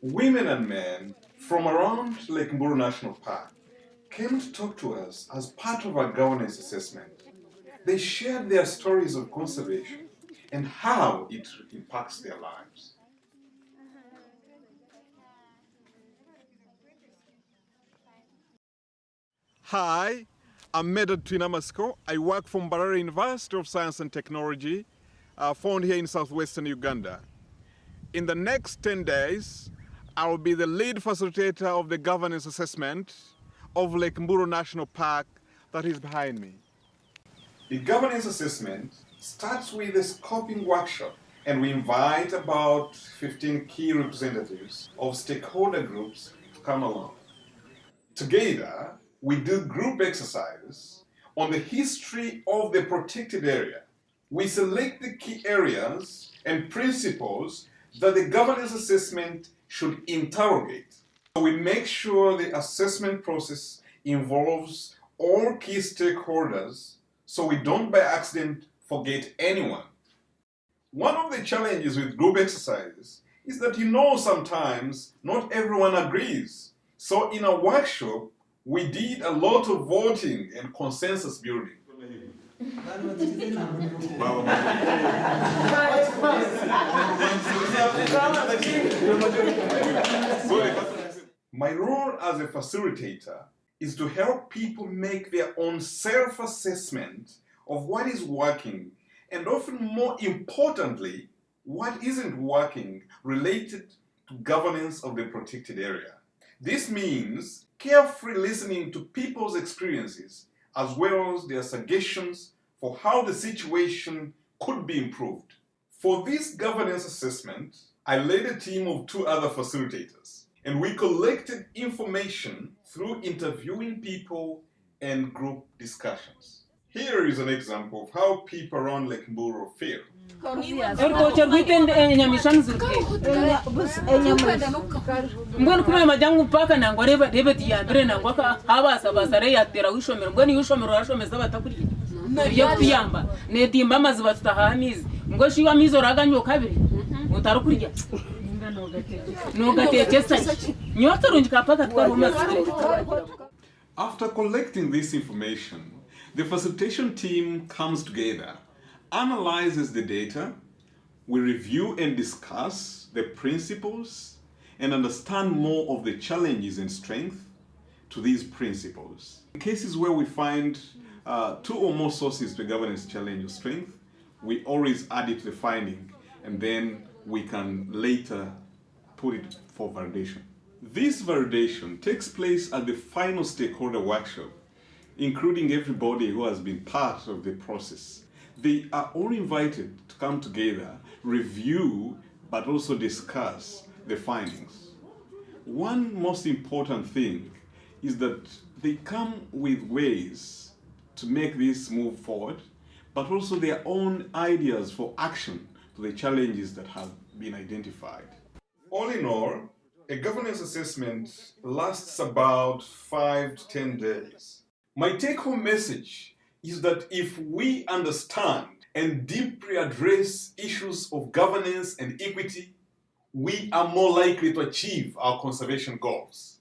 Women and men from around Lake Mburu National Park came to talk to us as part of our governance assessment. They shared their stories of conservation and how it impacts their lives. Hi, I'm Medard Twinamatsiko. I work from Mbarara University of Science and Technology, uh, found here in southwestern Uganda. In the next 10 days, I will be the lead facilitator of the governance assessment of Lake Mburu National Park that is behind me. The governance assessment starts with a scoping workshop and we invite about 15 key representatives of stakeholder groups to come along. Together, we do group exercises on the history of the protected area. We select the key areas and principles that the governance assessment should interrogate. So We make sure the assessment process involves all key stakeholders so we don't by accident forget anyone. One of the challenges with group exercises is that you know sometimes not everyone agrees. So in a workshop, we did a lot of voting and consensus building. My role as a facilitator is to help people make their own self-assessment of what is working and often more importantly, what isn't working related to governance of the protected area. This means carefully listening to people's experiences as well as their suggestions for how the situation could be improved. For this governance assessment, I led a team of two other facilitators and we collected information through interviewing people and group discussions. Here is an example of how people around Lake Mburu feel. mbwenu kumenya majangu mpaka nangwa reba reba tiyambire nangwa ka habasa basa re yatera wishomero mbwenu yishomero rashomeza batakurya ibyo kuyamba netimba amazi batutahamizi ngo shiwa mizo raganyo kabiri. Utarukurya nogatekesa nyoto runjika paka twarumazi After collecting this information, the facilitation team comes together, analyzes the data, we review and discuss the principles and understand more of the challenges and strength to these principles. In cases where we find uh, two or more sources to governance challenge or strength, we always add it to the finding and then we can later put it for validation. This validation takes place at the final stakeholder workshop, including everybody who has been part of the process. They are all invited to come together, review, but also discuss the findings. One most important thing is that they come with ways to make this move forward, but also their own ideas for action to the challenges that have been identified. All in all, a governance assessment lasts about five to 10 days. My take home message is that if we understand and deeply address issues of governance and equity, we are more likely to achieve our conservation goals.